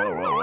whoa, whoa.